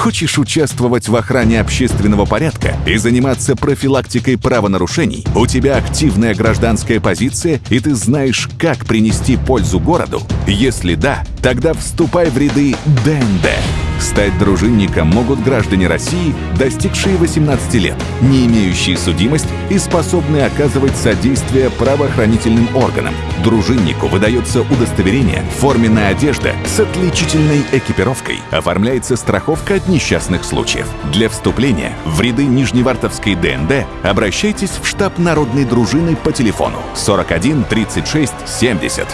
Хочешь участвовать в охране общественного порядка и заниматься профилактикой правонарушений? У тебя активная гражданская позиция, и ты знаешь, как принести пользу городу? Если да, тогда вступай в ряды ДНД. Стать дружинником могут граждане России, достигшие 18 лет, не имеющие судимость и способные оказывать содействие правоохранительным органам. Дружиннику выдается удостоверение, форменная одежда с отличительной экипировкой. Оформляется страховка от несчастных случаев. Для вступления в ряды Нижневартовской ДНД обращайтесь в штаб народной дружины по телефону 41 36 70.